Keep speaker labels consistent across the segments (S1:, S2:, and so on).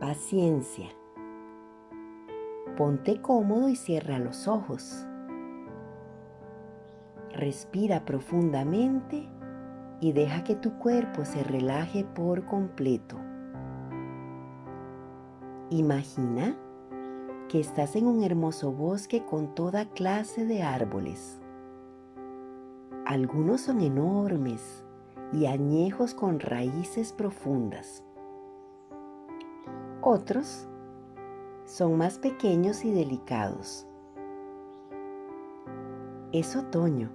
S1: Paciencia. Ponte cómodo y cierra los ojos. Respira profundamente y deja que tu cuerpo se relaje por completo. Imagina que estás en un hermoso bosque con toda clase de árboles. Algunos son enormes y añejos con raíces profundas. Otros son más pequeños y delicados. Es otoño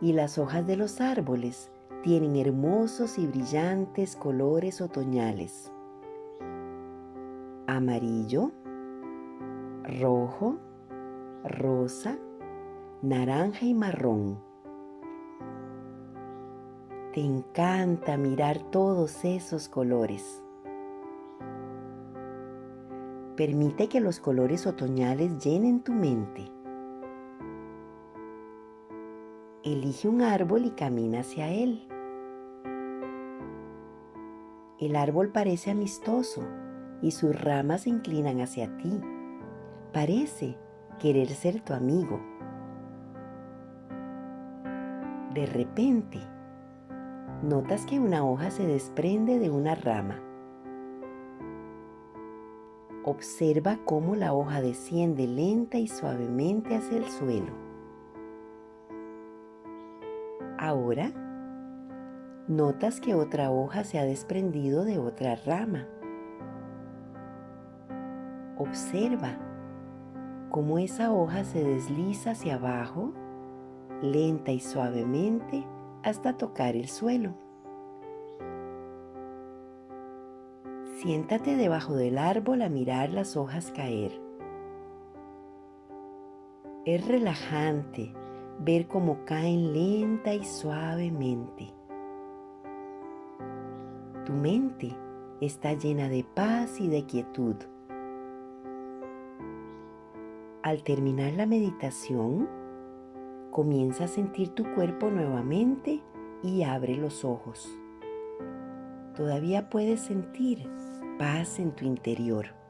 S1: y las hojas de los árboles tienen hermosos y brillantes colores otoñales. Amarillo, rojo, rosa, naranja y marrón. Te encanta mirar todos esos colores. Permite que los colores otoñales llenen tu mente. Elige un árbol y camina hacia él. El árbol parece amistoso y sus ramas se inclinan hacia ti. Parece querer ser tu amigo. De repente, notas que una hoja se desprende de una rama. Observa cómo la hoja desciende lenta y suavemente hacia el suelo. Ahora, notas que otra hoja se ha desprendido de otra rama. Observa cómo esa hoja se desliza hacia abajo, lenta y suavemente, hasta tocar el suelo. Siéntate debajo del árbol a mirar las hojas caer. Es relajante ver cómo caen lenta y suavemente. Tu mente está llena de paz y de quietud. Al terminar la meditación, comienza a sentir tu cuerpo nuevamente y abre los ojos. Todavía puedes sentir paz en tu interior.